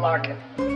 Market.